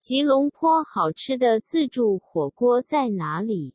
吉隆坡好吃的自助火锅在哪里？